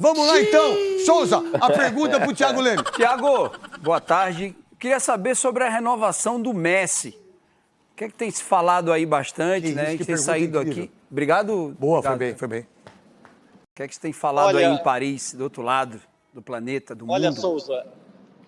Vamos lá então. Souza, a pergunta pro Thiago Leme. Thiago, boa tarde. Queria saber sobre a renovação do Messi. O que é que tem se falado aí bastante, Que né? isso, A que gente tem saído incrível. aqui. Obrigado. Boa, obrigado. foi bem, foi bem. O que é que você tem falado Olha- aí em Paris, do outro lado do planeta, do Olha, mundo? Souza,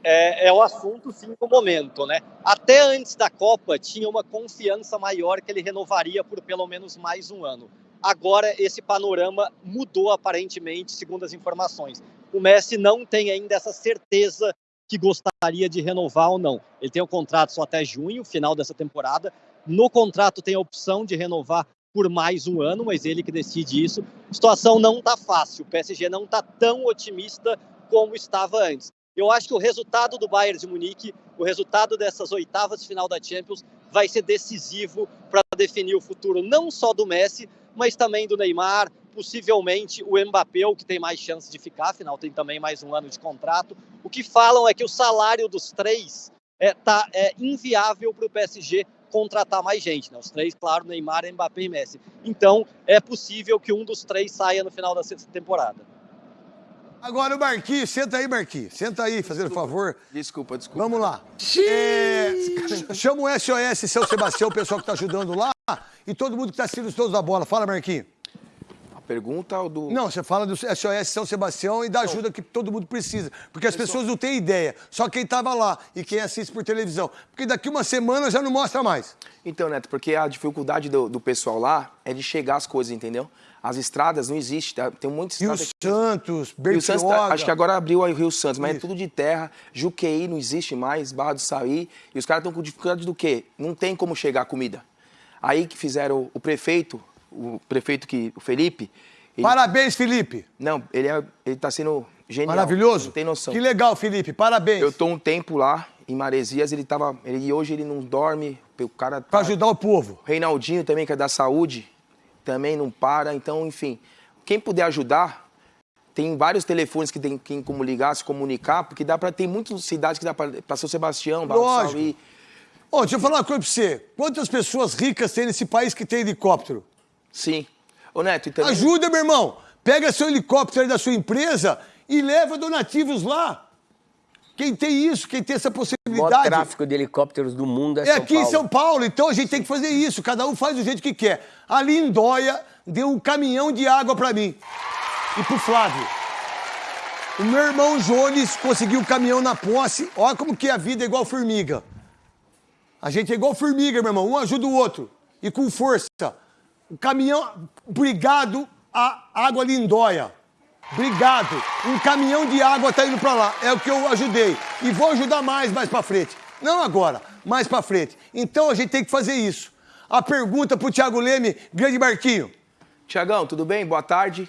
é, é o assunto sim do momento, né? Até antes da Copa tinha uma confiança maior que ele renovaria por pelo menos mais um ano. Agora esse panorama mudou aparentemente, segundo as informações. O Messi não tem ainda essa certeza que gostaria de renovar ou não. Ele tem um contrato só até junho, final dessa temporada. No contrato tem a opção de renovar por mais um ano, mas ele que decide isso. A situação não está fácil. O PSG não está tão otimista como estava antes. Eu acho que o resultado do Bayern de Munique, o resultado dessas oitavas de final da Champions, vai ser decisivo para definir o futuro não só do Messi, mas também do Neymar, possivelmente o Mbappé, o que tem mais chance de ficar, afinal tem também mais um ano de contrato. O que falam é que o salário dos três é, tá, é inviável para o PSG contratar mais gente. Né? Os três, claro, Neymar, Mbappé e Messi. Então, é possível que um dos três saia no final da temporada. Agora o Marquinhos, senta aí, Marquinhos. Senta aí, fazendo favor. Desculpa, desculpa. Vamos lá. É, chama o SOS São Sebastião, o pessoal que tá ajudando lá, e todo mundo que tá assistindo os todos da bola. Fala, Marquinhos. Pergunta ou do. Não, você fala do SOS São Sebastião e da ajuda que todo mundo precisa. Porque as pessoas não têm ideia. Só quem tava lá e quem assiste por televisão. Porque daqui uma semana já não mostra mais. Então, Neto, porque a dificuldade do, do pessoal lá é de chegar às coisas, entendeu? As estradas não existem, tá? tem um monte de Rio estrada. Santos, Rio Santos, tá- acho que agora abriu aí o Rio Santos, mas Isso. é tudo de terra. Juqueí não existe mais, Barra do Saí. E os caras estão com dificuldade do quê? Não tem como chegar a comida. Aí que fizeram o prefeito, o prefeito que, o Felipe. ele- Parabéns, Felipe. Não, ele, é, ele tá sendo genial. Maravilhoso. Não tem noção. Que legal, Felipe. Parabéns. Eu tô um tempo lá em Maresias, ele tava. Ele, e hoje ele não dorme. O cara. Tá- ajudar o povo. Reinaldinho também, que é da saúde, também não para. Então, enfim, quem puder ajudar, tem vários telefones que tem, tem como ligar, se comunicar, porque dá para ter muitas cidades que dá para São Sebastião, Lógico. Sauí. Ô, deixa eu falar uma coisa pra você. Quantas pessoas ricas tem nesse país que tem helicóptero? Sim. Ô, Neto, e também... Ajuda, meu irmão. Pega seu helicóptero aí da sua empresa e leva donativos lá. Quem tem isso, quem tem essa O maior possibilidade. tráfico de helicópteros do mundo é, É São aqui Paulo. em São Paulo, então a gente tem que fazer isso. Cada um faz do jeito que quer. A Lindóia deu um caminhão de água pra mim. E pro Flávio. O meu irmão Jones conseguiu um caminhão na posse. Olha como que a vida é igual formiga. A gente é igual formiga, meu irmão. Um ajuda o outro. E com força. O caminhão. Obrigado a Água Lindóia. Obrigado. Um caminhão de água tá indo pra lá. É o que eu ajudei. E vou ajudar mais, mais pra frente. Não agora, mais pra frente. Então a gente tem que fazer isso. A pergunta pro Thiago Leme, grande Marquinho. Tiagão, tudo bem? Boa tarde.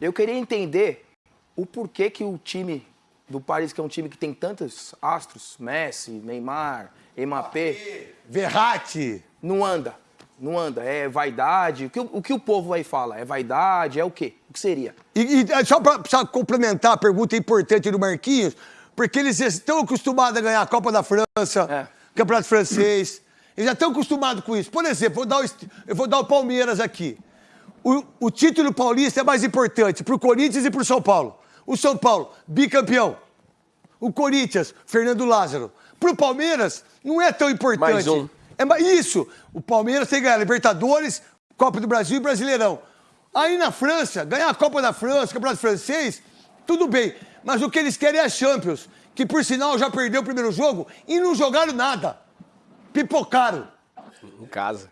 Eu queria entender o porquê que o time do Paris, que é um time que tem tantos astros, Messi, Neymar, Mbappé, Verratti. não anda. Não anda. É vaidade. O que o, o que o povo aí fala? É vaidade? É o quê? O que seria? E, e, é, só para complementar a pergunta importante do Marquinhos, porque eles estão acostumados a ganhar a Copa da França, É. Campeonato Francês. Eles já estão acostumados com isso. Por exemplo, vou dar o eu vou dar o Palmeiras aqui. O, o título paulista é mais importante para o Corinthians e para o São Paulo. O São Paulo, bicampeão. O Corinthians, Fernando Lázaro. Para o Palmeiras, não é tão importante. Mais um. É isso. O Palmeiras tem que ganhar Libertadores, Copa do Brasil e Brasileirão. Aí na França, ganhar a Copa da França, Campeonato Francês, tudo bem. Mas o que eles querem é a Champions, que por sinal já perdeu o primeiro jogo e não jogaram nada. Pipocaram. Em casa.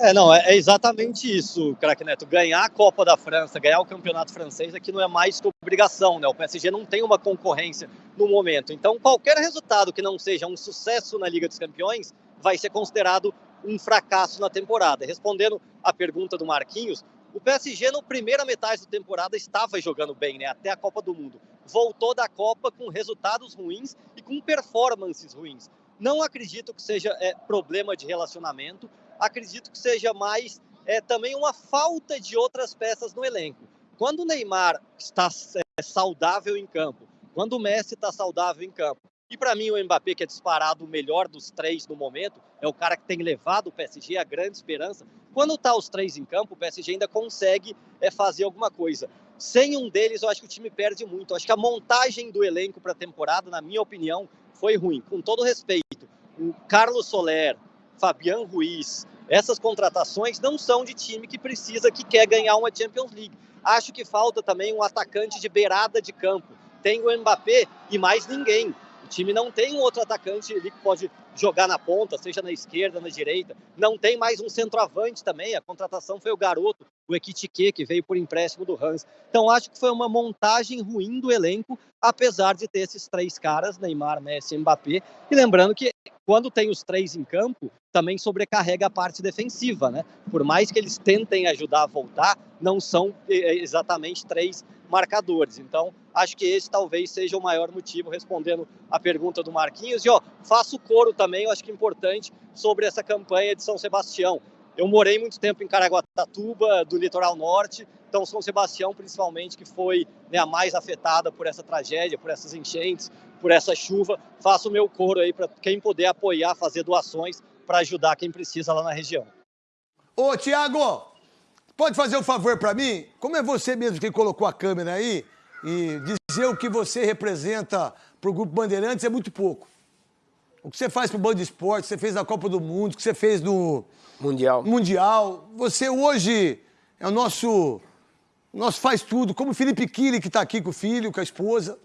É, não, é, é exatamente isso, craque Neto. Ganhar a Copa da França, ganhar o campeonato francês aqui não é mais que obrigação, né? O PSG não tem uma concorrência no momento. Então, qualquer resultado que não seja um sucesso na Liga dos Campeões vai ser considerado um fracasso na temporada. Respondendo à pergunta do Marquinhos, o PSG, na primeira metade da temporada, estava jogando bem, né? Até a Copa do Mundo. Voltou da Copa com resultados ruins e com performances ruins. Não acredito que seja é, problema de relacionamento, acredito que seja mais é, também uma falta de outras peças no elenco. Quando o Neymar está é, saudável em campo, quando o Messi está saudável em campo, e para mim o Mbappé, que é disparado o melhor dos três no momento, é o cara que tem levado o PSG a grande esperança. Quando está os três em campo, o PSG ainda consegue é, fazer alguma coisa. Sem um deles, eu acho que o time perde muito. Eu acho que a montagem do elenco para a temporada, na minha opinião, foi ruim. Com todo respeito, o Carlos Soler, Fabian Ruiz, essas contratações não são de time que precisa, que quer ganhar uma Champions League. Acho que falta também um atacante de beirada de campo. Tem o Mbappé e mais ninguém. O time não tem um outro atacante ali que pode jogar na ponta, seja na esquerda, na direita. Não tem mais um centroavante também. A contratação foi o garoto, o Ekitike, que veio por empréstimo do Hans. Então acho que foi uma montagem ruim do elenco, apesar de ter esses três caras, Neymar, Messi e Mbappé. E lembrando que quando tem os três em campo, também sobrecarrega a parte defensiva, né? Por mais que eles tentem ajudar a voltar, não são eh, exatamente três marcadores. Então, acho que esse talvez seja o maior motivo, respondendo a pergunta do Marquinhos. E, ó, faço coro também, eu acho que é importante, sobre essa campanha de São Sebastião. Eu morei muito tempo em Caraguatatuba, do litoral norte, então São Sebastião, principalmente, que foi né, a mais afetada por essa tragédia, por essas enchentes, por essa chuva. Faço o meu coro aí para quem puder apoiar, fazer doações para ajudar quem precisa lá na região. Ô, Tiago, pode fazer um favor para mim? Como é você mesmo que colocou a câmera aí e dizer o que você representa para o Grupo Bandeirantes é muito pouco. O que você faz para o Band Esporte, você fez na Copa do Mundo, o que você fez no Mundial. Mundial. Você hoje é o nosso, nosso faz tudo, como o Felipe Kili, que está aqui com o filho, com a esposa.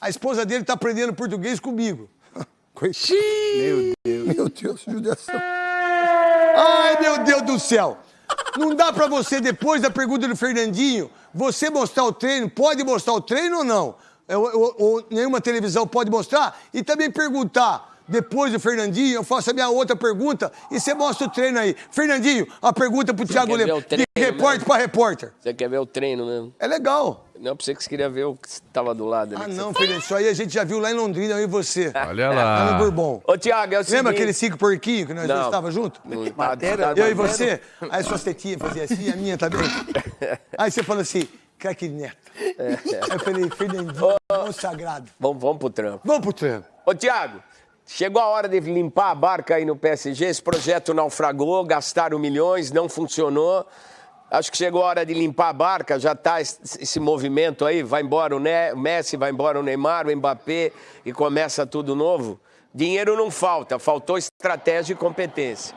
A esposa dele está aprendendo português comigo. Meu Deus. Meu Deus, judiação. Ai, meu Deus do céu. Não dá pra você, depois da pergunta do Fernandinho, você mostrar o treino, pode mostrar o treino ou não? Ou, ou- ou nenhuma televisão pode mostrar? E também perguntar, depois do Fernandinho, eu faço a minha outra pergunta e você mostra o treino aí. Fernandinho, a pergunta pro Thiago quer ver Lema, o de repórter mesmo? pra repórter. Você quer ver o treino mesmo? É legal. Não, pra você que você queria ver o que estava do lado ali. Ah, não, você- Fernandinho, isso aí a gente já viu lá em Londrina, eu e você. Olha Lá lá. no Bourbon. Ô, Tiago, é o seguinte... Lembra aquele cinco porquinho que nós Não. dois estávamos juntos? Não, tá- Eu e você, aí suas tetinhas faziam assim, a minha também. Aí você falou assim, craque neto. Aí eu falei, Fernandinho, mão sagrado. Vamos, vamos pro trampo. Vamos pro treino. Ô, Tiago, chegou a hora de limpar a barca aí no PSG. Esse projeto naufragou, gastaram milhões, não funcionou. Acho que chegou a hora de limpar a barca, já tá esse, movimento aí, vai embora o Ne- o Messi, vai embora o Neymar, o Mbappé e começa tudo novo. Dinheiro não falta, faltou estratégia e competência.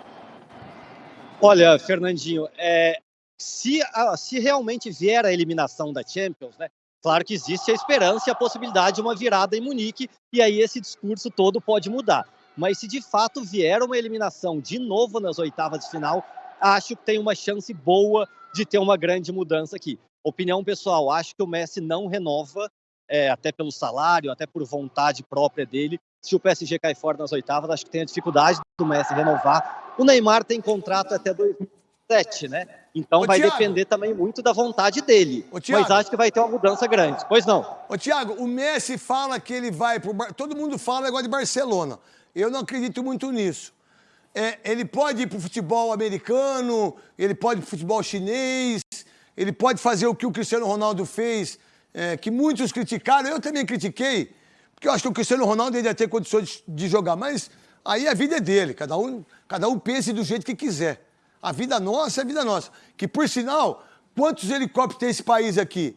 Olha, Fernandinho, é, se, se realmente vier a eliminação da Champions, né? Claro que existe a esperança e a possibilidade de uma virada em Munique, e aí esse discurso todo pode mudar. Mas se de fato vier uma eliminação de novo nas oitavas de final, acho que tem uma chance boa de ter uma grande mudança aqui. Opinião pessoal, acho que o Messi não renova, é, até pelo salário, até por vontade própria dele. Se o PSG cai fora nas oitavas, acho que tem a dificuldade do Messi renovar. O Neymar tem contrato até 2007, né? Então Ô, vai Thiago. depender também muito da vontade dele. Ô, Thiago. Mas acho que vai ter uma mudança grande. Pois não. Ô, Thiago, o Messi fala que ele vai pro... Bar... Todo mundo fala negócio de Barcelona. Eu não acredito muito nisso. É, ele pode ir pro futebol americano, ele pode ir pro futebol chinês, ele pode fazer o que o Cristiano Ronaldo fez, é, que muitos criticaram, eu também critiquei, porque eu acho que o Cristiano Ronaldo ia ter condições de, de jogar, mas aí a vida é dele, cada um, cada um pense do jeito que quiser. A vida nossa é a vida nossa. Que, por sinal, quantos helicópteros tem esse país aqui?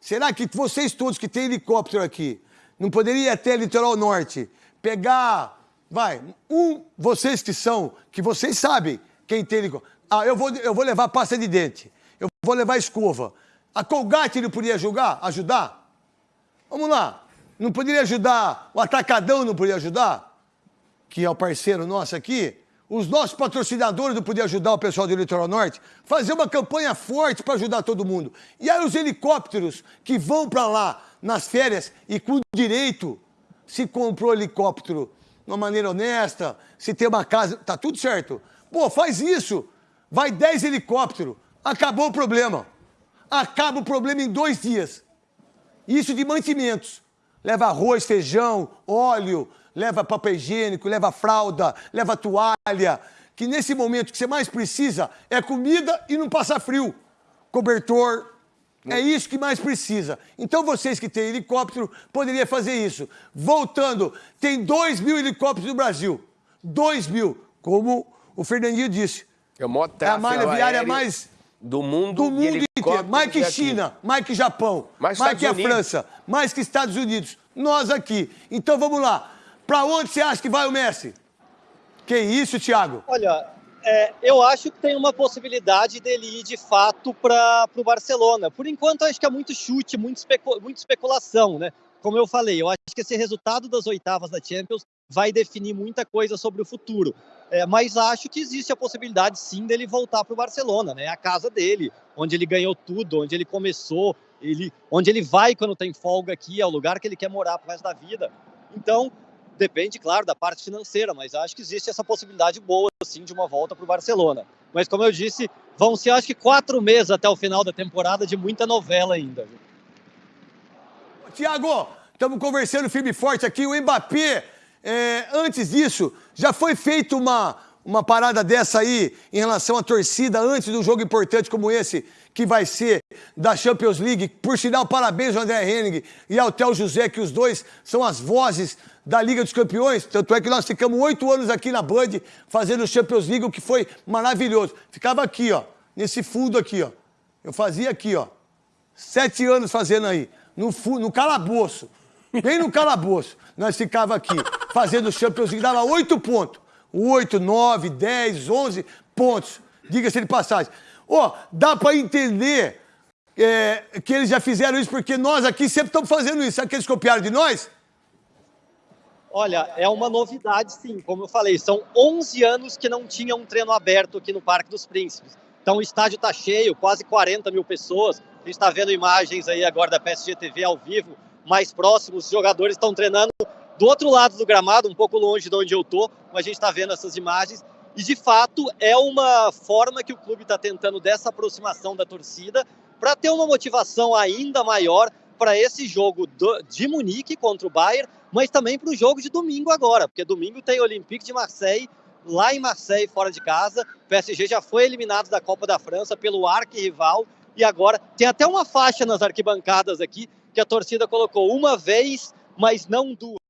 Será que vocês todos que têm helicóptero aqui não poderiam ir até litoral norte, pegar, vai, um, vocês que são, que vocês sabem quem tem helicóptero. Ah, eu vou, eu vou levar pasta de dente, eu vou levar escova. A Colgate não podia ajudar? ajudar? Vamos lá. Não poderia ajudar, o Atacadão não poderia ajudar? Que é o parceiro nosso aqui. Os nossos patrocinadores não podiam ajudar o pessoal do Litoral Norte? Fazer uma campanha forte para ajudar todo mundo. E aí os helicópteros que vão para lá nas férias e com direito, se comprou helicóptero de uma maneira honesta, se tem uma casa, tá tudo certo. Pô, faz isso. Vai 10 helicópteros. Acabou o problema. Acaba o problema em dois dias. Isso de mantimentos. Leva arroz, feijão, óleo, leva papel higiênico, leva fralda, leva toalha. Que nesse momento que você mais precisa é comida e não passar frio. Cobertor. É isso que mais precisa. Então vocês que têm helicóptero poderiam fazer isso. Voltando, tem 2 mil helicópteros no Brasil. 2 mil. Como o Fernandinho disse. É É a malha viária mais do mundo, do mundo inteiro. Mais que. China, mais que Japão, Mais mais, que a. França, mais que Estados Unidos. Nós aqui. Então vamos lá. Pra onde você acha que vai o Messi? Que isso, Thiago? Olha, é, eu acho que tem uma possibilidade dele ir de fato para o Barcelona. Por enquanto, acho que é muito chute, muito, especu muita especulação, né? Como eu falei, eu acho que esse resultado das oitavas da Champions vai definir muita coisa sobre o futuro. É, mas acho que existe a possibilidade, sim, dele voltar para o Barcelona, né? A casa dele, onde ele ganhou tudo, onde ele começou, ele, onde ele vai quando tem folga aqui, é o lugar que ele quer morar pro resto da vida. Então, depende, claro, da parte financeira, mas acho que existe essa possibilidade boa, assim, de uma volta para o Barcelona. Mas, como eu disse, vão ser, acho que, quatro meses até o final da temporada de muita novela ainda. Tiago, estamos conversando firme e forte aqui. O Mbappé, é, antes disso, já foi feita uma, uma parada dessa aí em relação à torcida antes do jogo importante como esse, que vai ser da Champions League. Por sinal, parabéns ao André Henning e ao Theo José, que os dois são as vozes da Liga dos Campeões. Tanto é que nós ficamos oito anos aqui na Band fazendo Champions League, o que foi maravilhoso. Ficava aqui, ó, nesse fundo aqui, ó. Eu fazia aqui, ó. Sete anos fazendo aí, no, no calabouço. Bem no calabouço. Nós ficava aqui, fazendo Champions League, dava oito pontos. Oito, nove, dez, onze pontos. Diga-se de passagem. Ó, dá pra entender é, que eles já fizeram isso, porque nós aqui sempre estamos fazendo isso. Sabe que eles copiaram de nós? Olha, é uma novidade, sim. Como eu falei, são 11 anos que não tinha um treino aberto aqui no Parque dos Príncipes. Então o estádio está cheio, quase 40 mil pessoas. A gente está vendo imagens aí agora da PSG TV ao vivo, mais próximos. Os jogadores estão treinando do outro lado do gramado, um pouco longe de onde eu tô, mas a gente está vendo essas imagens. E de fato é uma forma que o clube está tentando dessa aproximação da torcida para ter uma motivação ainda maior para esse jogo do- de Munique contra o Bayern, mas também para o jogo de domingo agora, porque domingo tem Olympique de Marseille lá em Marseille, fora de casa. O PSG já foi eliminado da Copa da França pelo arquirrival e agora tem até uma faixa nas arquibancadas aqui que a torcida colocou uma vez, mas não duas.